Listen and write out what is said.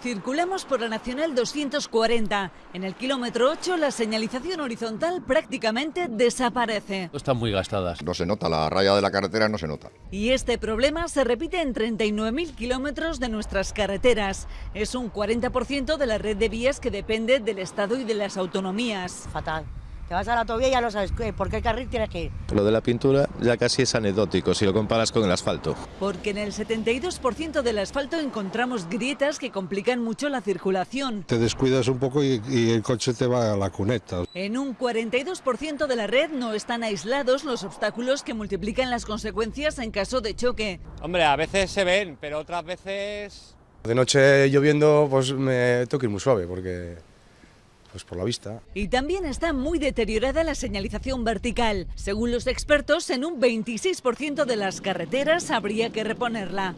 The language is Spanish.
Circulamos por la Nacional 240. En el kilómetro 8 la señalización horizontal prácticamente desaparece. Están muy gastadas. No se nota, la raya de la carretera no se nota. Y este problema se repite en 39.000 kilómetros de nuestras carreteras. Es un 40% de la red de vías que depende del Estado y de las autonomías. Fatal. Te vas a la autovía y ya no sabes por qué carril tienes que ir. Lo de la pintura ya casi es anecdótico si lo comparas con el asfalto. Porque en el 72% del asfalto encontramos grietas que complican mucho la circulación. Te descuidas un poco y, y el coche te va a la cuneta. En un 42% de la red no están aislados los obstáculos que multiplican las consecuencias en caso de choque. Hombre, a veces se ven, pero otras veces... De noche lloviendo pues me tengo que ir muy suave porque pues por la vista. Y también está muy deteriorada la señalización vertical. Según los expertos, en un 26% de las carreteras habría que reponerla.